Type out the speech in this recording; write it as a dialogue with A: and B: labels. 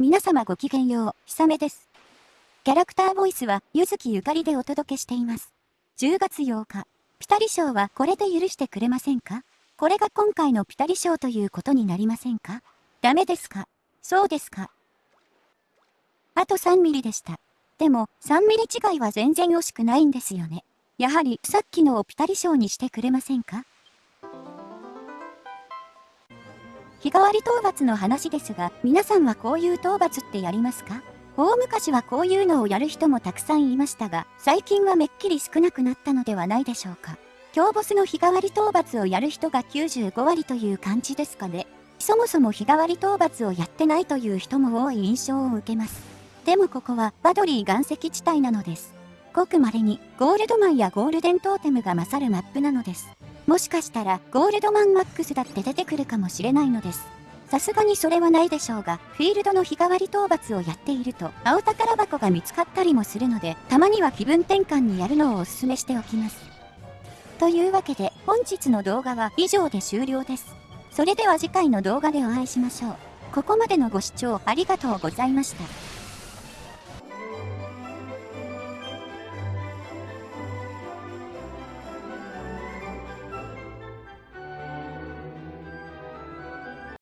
A: 皆様ごきげんよう、ひさめです。キャラクターボイスは、ゆずきゆかりでお届けしています。10月8日、ピタリ賞はこれで許してくれませんか？これが今回のピタリ賞ということになりませんか？ダメですか？そうですかあと3ミリでした。でも、3ミリ違いは全然惜しくないんですよね。やはり、さっきのをピタリ賞にしてくれませんか？日替わり討伐の話ですが、皆さんはこういう討伐ってやりますか？大昔はこういうのをやる人もたくさんいましたが、最近はめっきり少なくなったのではないでしょうか。強ボスの日替わり討伐をやる人が95割という感じですかね。そもそも日替わり討伐をやってないという人も多い印象を受けます。でもここはバドリー岩石地帯なのです。ごく稀にゴールドマンやゴールデントーテムが勝るマップなのです。もしかしたらゴールドマンマックスだって出てくるかもしれないのです。さすがにそれはないでしょうが、フィールドの日替わり討伐をやっていると、青宝箱が見つかったりもするので、たまには気分転換にやるのをお勧めしておきます。というわけで、本日の動画は以上で終了です。それでは次回の動画でお会いしましょう。ここまでのご視聴ありがとうございました。